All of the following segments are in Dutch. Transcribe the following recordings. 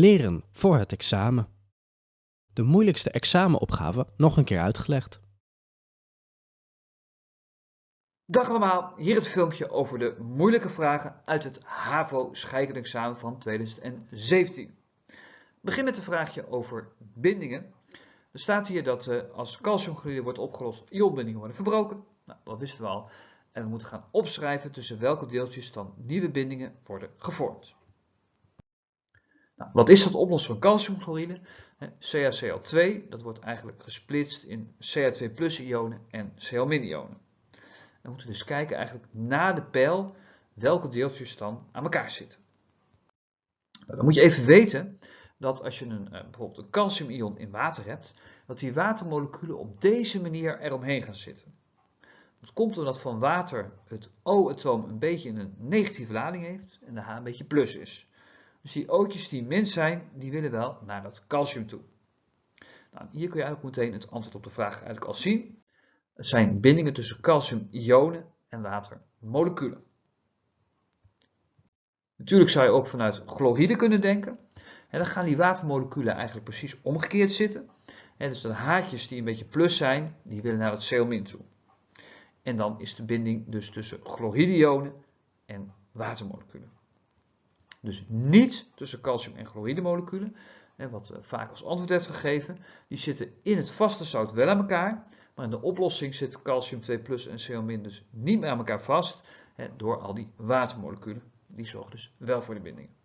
Leren voor het examen. De moeilijkste examenopgave nog een keer uitgelegd. Dag allemaal, hier het filmpje over de moeilijke vragen uit het HAVO scheikundeexamen van 2017. Ik begin met een vraagje over bindingen. Er staat hier dat uh, als calciumchloride wordt opgelost, ionbindingen worden verbroken. Nou, dat wisten we al. En we moeten gaan opschrijven tussen welke deeltjes dan nieuwe bindingen worden gevormd. Nou, wat is dat oplossen van calciumchloride? CaCl2, dat wordt eigenlijk gesplitst in Ca2 plus ionen en Cl ionen. We moeten dus kijken eigenlijk na de pijl welke deeltjes dan aan elkaar zitten. Nou, dan moet je even weten dat als je een, eh, bijvoorbeeld een calciumion in water hebt, dat die watermoleculen op deze manier eromheen gaan zitten. Dat komt omdat van water het O-atoom een beetje een negatieve lading heeft en de H een beetje plus is. Dus die O'tjes die min zijn, die willen wel naar dat calcium toe. Nou, hier kun je eigenlijk meteen het antwoord op de vraag eigenlijk al zien. Het zijn bindingen tussen calciumionen en watermoleculen. Natuurlijk zou je ook vanuit chloride kunnen denken. En dan gaan die watermoleculen eigenlijk precies omgekeerd zitten. dus de haartjes die een beetje plus zijn, die willen naar het CO- toe. En dan is de binding dus tussen chlorideionen en watermoleculen. Dus niet tussen calcium- en chloridemoleculen, wat eh, vaak als antwoord werd gegeven. Die zitten in het vaste zout wel aan elkaar, maar in de oplossing zit calcium 2 plus en CO- dus niet meer aan elkaar vast door al die watermoleculen. Die zorgen dus wel voor de bindingen.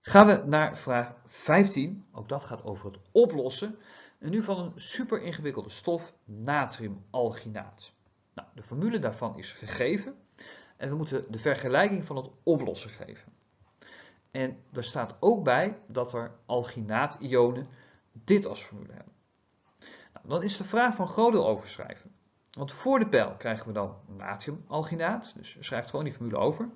Gaan we naar vraag 15. Ook dat gaat over het oplossen. En nu van een super ingewikkelde stof, natriumalginaat. Nou, de formule daarvan is gegeven. En we moeten de vergelijking van het oplossen geven. En er staat ook bij dat er alginaat-ionen dit als formule hebben. Nou, dan is de vraag van groot deel overschrijven. Want voor de pijl krijgen we dan natriumalginaat. Dus schrijf gewoon die formule over.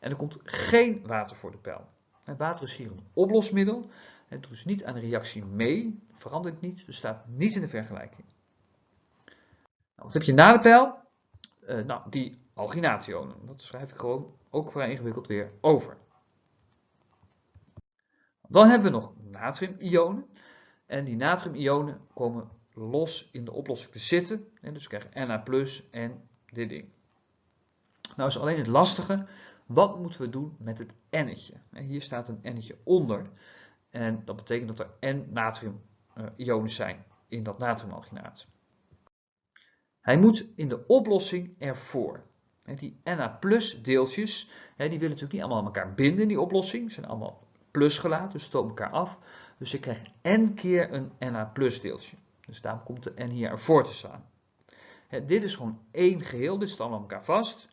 En er komt geen water voor de pijl. Water is hier een oplosmiddel. Het doet dus niet aan de reactie mee, verandert niet, dus staat niet in de vergelijking. Nou, wat heb je na de pijl? Uh, nou, die alginationen. Dat schrijf ik gewoon ook vrij ingewikkeld weer over. Dan hebben we nog natriumionen. En die natriumionen komen los in de oplossing te zitten. En dus we krijgen Na en dit ding. Nou is alleen het lastige, wat moeten we doen met het n'tje? Hier staat een n'tje onder. En dat betekent dat er n natriumionen zijn in dat natriumalginaat. Hij moet in de oplossing ervoor. Die Na deeltjes, die willen natuurlijk niet allemaal aan elkaar binden in die oplossing. Ze zijn allemaal plus gelaten, dus stoten elkaar af. Dus je krijgt n keer een Na deeltje. Dus daarom komt de n hier ervoor te staan. Dit is gewoon één geheel, dit staat allemaal aan elkaar vast.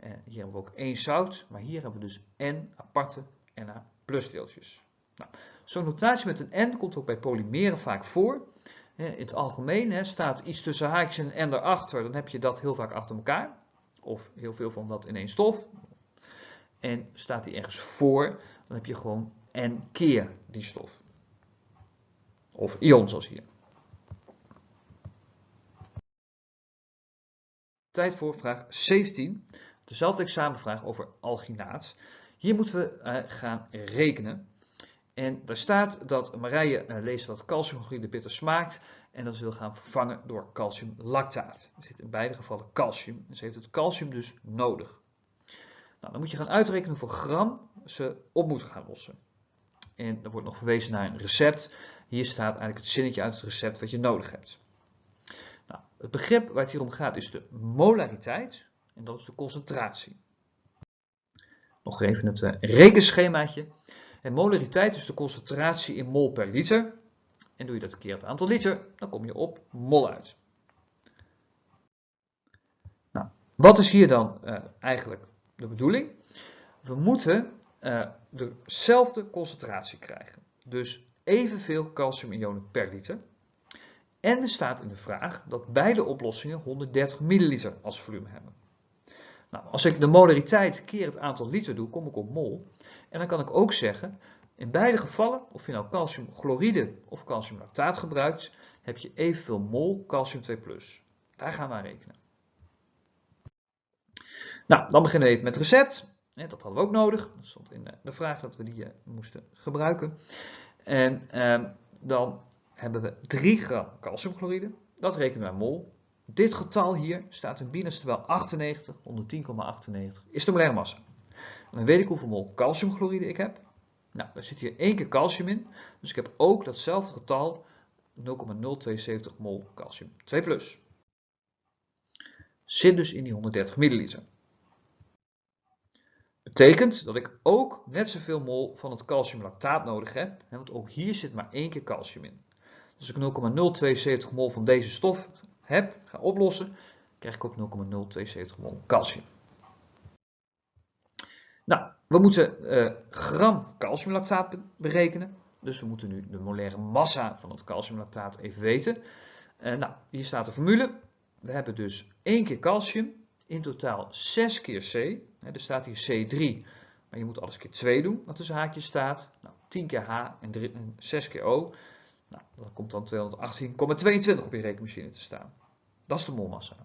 Hier hebben we ook één zout, maar hier hebben we dus n aparte Na deeltjes. Nou, Zo'n notatie met een n komt ook bij polymeren vaak voor. In het algemeen staat iets tussen haakjes en n erachter, dan heb je dat heel vaak achter elkaar. Of heel veel van dat in één stof. En staat die ergens voor, dan heb je gewoon n keer die stof. Of ion zoals hier. Tijd voor vraag 17. Dezelfde examenvraag over alginaat. Hier moeten we uh, gaan rekenen. En daar staat dat Marije uh, leest dat calciumchloride bitter smaakt en dat ze wil gaan vervangen door calciumlactaat. Er zit in beide gevallen calcium, dus ze heeft het calcium dus nodig. Nou, dan moet je gaan uitrekenen hoeveel gram ze op moet gaan lossen. En er wordt nog verwezen naar een recept. Hier staat eigenlijk het zinnetje uit het recept wat je nodig hebt. Nou, het begrip waar het hier om gaat is de molariteit en dat is de concentratie. Nog even het uh, rekenschemaatje. En molariteit is de concentratie in mol per liter. En doe je dat keer het aantal liter, dan kom je op mol uit. Nou, wat is hier dan uh, eigenlijk de bedoeling? We moeten uh, dezelfde concentratie krijgen. Dus evenveel calciumionen per liter. En er staat in de vraag dat beide oplossingen 130 milliliter als volume hebben. Nou, als ik de molariteit keer het aantal liter doe, kom ik op mol. En dan kan ik ook zeggen, in beide gevallen, of je nou calciumchloride of calciumlactaat gebruikt, heb je evenveel mol calcium 2+. Daar gaan we aan rekenen. Nou, dan beginnen we even met recept. dat hadden we ook nodig. Dat stond in de vraag dat we die moesten gebruiken. En ehm, dan hebben we 3 gram calciumchloride. Dat rekenen we mol. Dit getal hier staat in binnenste 98, 110,98 is de molaire massa. Dan weet ik hoeveel mol calciumchloride ik heb. Nou, daar zit hier één keer calcium in. Dus ik heb ook datzelfde getal, 0,072 mol calcium 2 plus. Zit dus in die 130 milliliter. Betekent dat ik ook net zoveel mol van het calciumlactaat nodig heb, want ook hier zit maar één keer calcium in. Dus als ik 0,072 mol van deze stof heb, ga oplossen, krijg ik ook 0,072 mol calcium. Nou, we moeten uh, gram calciumlactaat berekenen. Dus we moeten nu de molaire massa van het calciumlactaat even weten. Uh, nou, hier staat de formule. We hebben dus 1 keer calcium, in totaal 6 keer C. er staat hier C3, maar je moet alles keer 2 doen, wat tussen haakjes staat. Nou, 10 keer H en, 3, en 6 keer O. Nou, dat komt dan 218,22 op je rekenmachine te staan. Dat is de molmassa.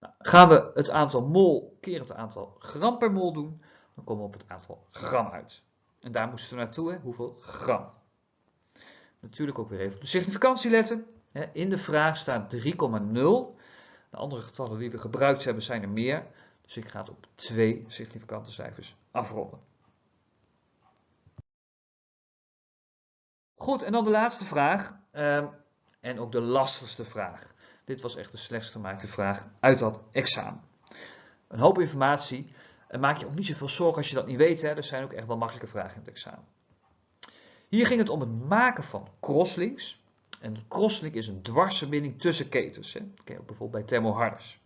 Nou, gaan we het aantal mol keer het aantal gram per mol doen, dan komen we op het aantal gram uit. En daar moesten we naartoe, hoeveel gram. Natuurlijk ook weer even op de significantie letten. In de vraag staat 3,0. De andere getallen die we gebruikt hebben zijn er meer. Dus ik ga het op twee significante cijfers afronden. Goed, en dan de laatste vraag. Ehm, en ook de lastigste vraag. Dit was echt de slechtst gemaakte vraag uit dat examen. Een hoop informatie. En maak je ook niet zoveel zorgen als je dat niet weet. Hè. Er zijn ook echt wel makkelijke vragen in het examen. Hier ging het om het maken van crosslinks. En crosslink is een dwarsverbinding tussen ketens. Hè. Ook bijvoorbeeld bij thermoharders.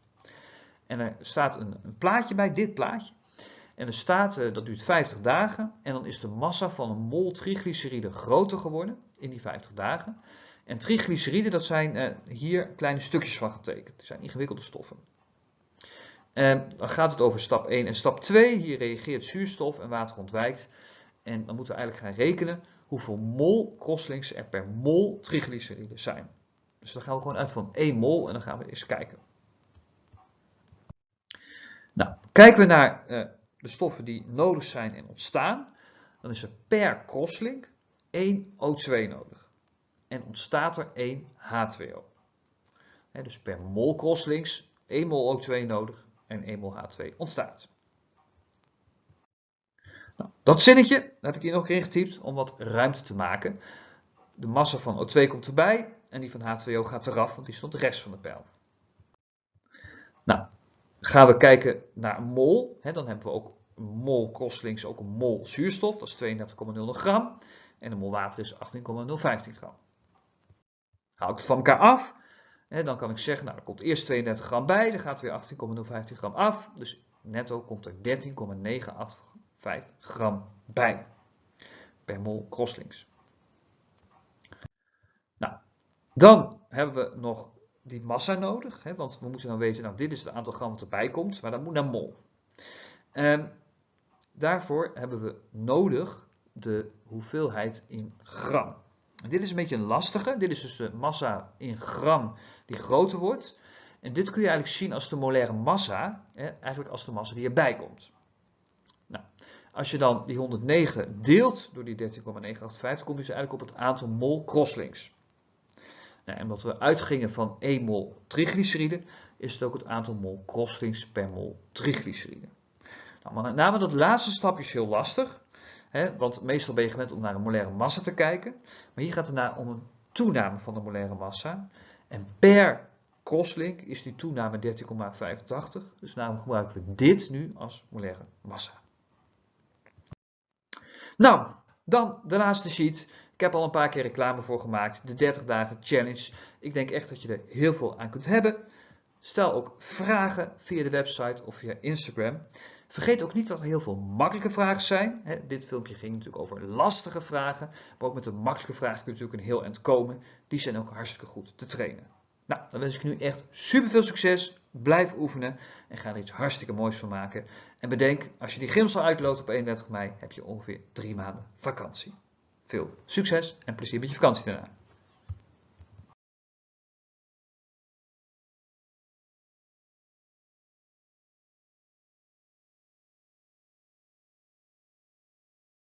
En er staat een, een, plaatje bij, dit plaatje. En er staat, uh, dat duurt 50 dagen. En dan is de massa van een mol triglyceride groter geworden in die 50 dagen. En triglyceriden, dat zijn uh, hier kleine stukjes van getekend. Die zijn ingewikkelde stoffen. En dan gaat het over stap 1 en stap 2. Hier reageert zuurstof en water ontwijkt. En dan moeten we eigenlijk gaan rekenen hoeveel mol crosslinks er per mol triglyceriden zijn. Dus dan gaan we gewoon uit van 1 mol en dan gaan we eens kijken. Nou, kijken we naar uh, de stoffen die nodig zijn en ontstaan, dan is er per crosslink 1 O2 nodig. En ontstaat er 1 H2O. He, dus per mol crosslinks 1 mol O2 nodig en 1 mol H2 ontstaat. Nou, dat zinnetje heb ik hier nog ingetypt om wat ruimte te maken. De massa van O2 komt erbij en die van H2O gaat eraf, want die stond rechts van de pijl. Nou, gaan we kijken naar mol. Dan hebben we ook mol crosslinks, ook een mol zuurstof, dat is 32,00 gram. En een mol water is 18,015 gram. Haal ik het van elkaar af, hè, dan kan ik zeggen, nou er komt eerst 32 gram bij, dan gaat weer 18,015 gram af. Dus netto komt er 13,985 5 gram bij per mol crosslinks. Nou, dan hebben we nog die massa nodig, hè, want we moeten dan weten, nou dit is het aantal gram dat erbij komt, maar dat moet naar mol. Um, daarvoor hebben we nodig de hoeveelheid in gram. Dit is een beetje een lastige, dit is dus de massa in gram die groter wordt. En dit kun je eigenlijk zien als de molaire massa, hè, eigenlijk als de massa die erbij komt. Nou, als je dan die 109 deelt door die 13,985, kom je dus eigenlijk op het aantal mol crosslinks. Nou, en omdat we uitgingen van 1 mol triglyceride, is het ook het aantal mol crosslinks per mol triglyceride. Nou, met name dat laatste stapje is heel lastig, hè, want meestal ben je gewend om naar een molaire massa te kijken. Maar hier gaat het om een toename van de molaire massa. En per crosslink is die toename 13,85. Dus daarom gebruiken we dit nu als molaire massa. Nou, dan de laatste sheet. Ik heb al een paar keer reclame voor gemaakt. De 30 dagen challenge. Ik denk echt dat je er heel veel aan kunt hebben. Stel ook vragen via de website of via Instagram. Vergeet ook niet dat er heel veel makkelijke vragen zijn. dit filmpje ging natuurlijk over lastige vragen. Maar ook met de makkelijke vragen kun je natuurlijk een heel eind komen. Die zijn ook hartstikke goed te trainen. Nou, dan wens ik nu echt super veel succes. Blijf oefenen en ga er iets hartstikke moois van maken. En bedenk, als je die gymsal uitloopt op 31 mei, heb je ongeveer drie maanden vakantie. Veel succes en plezier met je vakantie daarna.